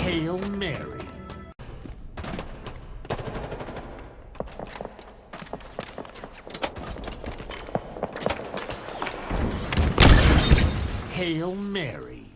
Hail Mary. Hail Mary.